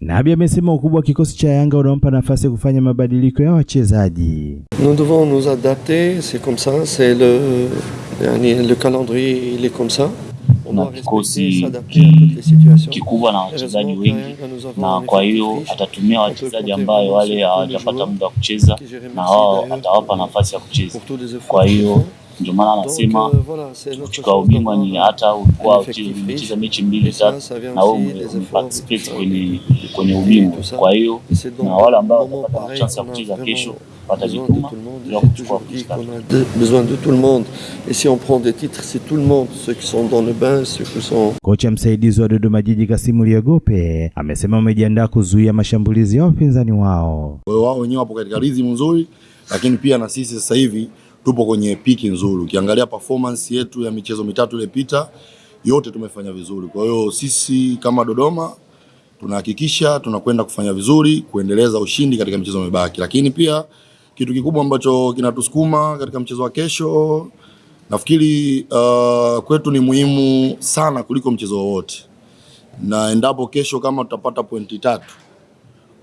Nabi amesema ukubwa wa kikosi cha Yanga unampa nafasi ya kufanya mabadiliko ya wachezaji. Nous devons nous adapter, c'est comme ça, c'est le, yani, le calendrier il est comme ça. Na kikosi kikubwa na wachezaji wengi, na kwa hiyo atatumia wachezaji ambayo wale hawajapata muda wa kucheza na wao atawapa nafasi ya kucheza. pour tous les efforts Kwa hiyo. Ndio maana anasema euh, kuchukua ubingwa ni hata ulikuwa un umecheza mechi mbili tatu na wewe umeparticipate kwenye kwenye ubingwa. Kwa hiyo na wale ambao wanapata watapata chance ya kucheza kesho besoin de watajituma tout le monde. ili J'ai kuchukua toujours dit kuchukua qu'on a besoin de tout le monde. Et si on prend des titres, c'est tout le monde. Ceux qui sont dans le bain, ceux qui sont Kocha msaidizi wa Dodoma Jiji Kasimu Liogope amesema wamejiandaa kuzuia mashambulizi ya wapinzani wao. Kwa hiyo wao wenyewe wapo katika rhythm nzuri, lakini pia na sisi sasa hivi tupo kwenye piki nzuri. Ukiangalia performance yetu ya michezo mitatu iliyopita yote tumefanya vizuri. Kwa hiyo sisi kama Dodoma tunahakikisha tunakwenda kufanya vizuri, kuendeleza ushindi katika michezo mibaki, lakini pia kitu kikubwa ambacho kinatusukuma katika mchezo wa kesho nafikiri uh, kwetu ni muhimu sana kuliko mchezo wowote, na endapo kesho kama tutapata pointi tatu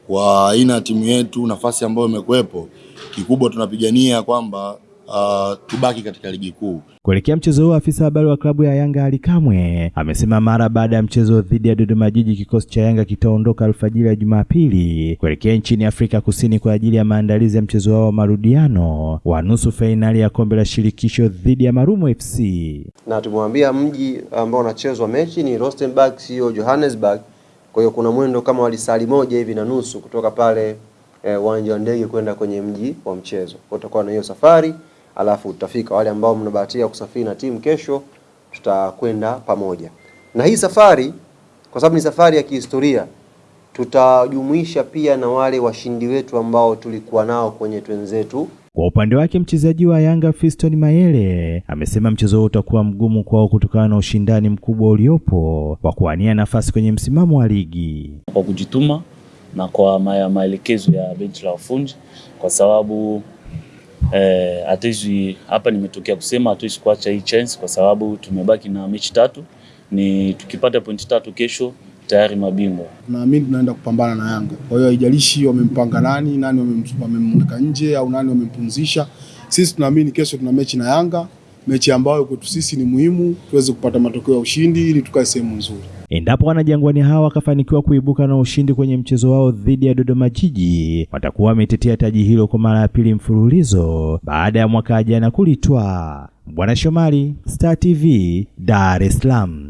kwa aina ya timu yetu, nafasi ambayo imekuwepo, kikubwa tunapigania kwamba uh, tubaki katika ligi kuu. Kuelekea mchezo huo, afisa habari wa klabu ya Yanga Ali Kamwe amesema mara baada ya mchezo dhidi ya Dodoma Jiji, kikosi cha Yanga kitaondoka alfajiri ya Jumapili kuelekea nchini Afrika Kusini kwa ajili ya maandalizi ya mchezo wao wa marudiano wa nusu fainali ya kombe la shirikisho dhidi ya Marumo FC. na tumewambia mji ambao unachezwa mechi ni Rustenburg, sio Johannesburg. Kwa hiyo kuna mwendo kama wa lisali moja hivi na nusu kutoka pale uwanja eh, wa ndege kwenda kwenye mji wa mchezo. Kwa tutakuwa na hiyo safari, alafu tutafika. Wale ambao mnabahatika kusafiri na timu kesho, tutakwenda pamoja na hii safari, kwa sababu ni safari ya kihistoria. Tutajumuisha pia na wale washindi wetu ambao tulikuwa nao kwenye twenzetu Kwa upande wake mchezaji wa Yanga Fiston Mayele amesema mchezo huo utakuwa mgumu kwao kutokana na ushindani mkubwa uliopo wa kuwania nafasi kwenye msimamo wa ligi. kwa kujituma na kwa maelekezo ya benchi la ufundi, kwa sababu eh, hapa, nimetokea kusema hatuwezi kuacha hii chance, kwa sababu tumebaki na mechi tatu. Ni tukipata pointi tatu kesho tayari mabingwa. Naamini tunaenda kupambana na Yanga. Kwa hiyo haijalishi wamempanga nani, nani wamem- wamemweka nje au nani wamempumzisha. Sisi tunaamini kesho tuna mechi na Yanga, mechi ambayo kwetu sisi ni muhimu tuweze kupata matokeo ya ushindi ili tukae sehemu nzuri. Endapo wanajangwani hawa wakafanikiwa kuibuka na ushindi kwenye mchezo wao dhidi ya Dodoma Jiji, watakuwa wametetea taji hilo kwa mara ya pili mfululizo baada ya mwaka jana kulitwa. Bwana Shomari, Star TV, Dar es Salaam.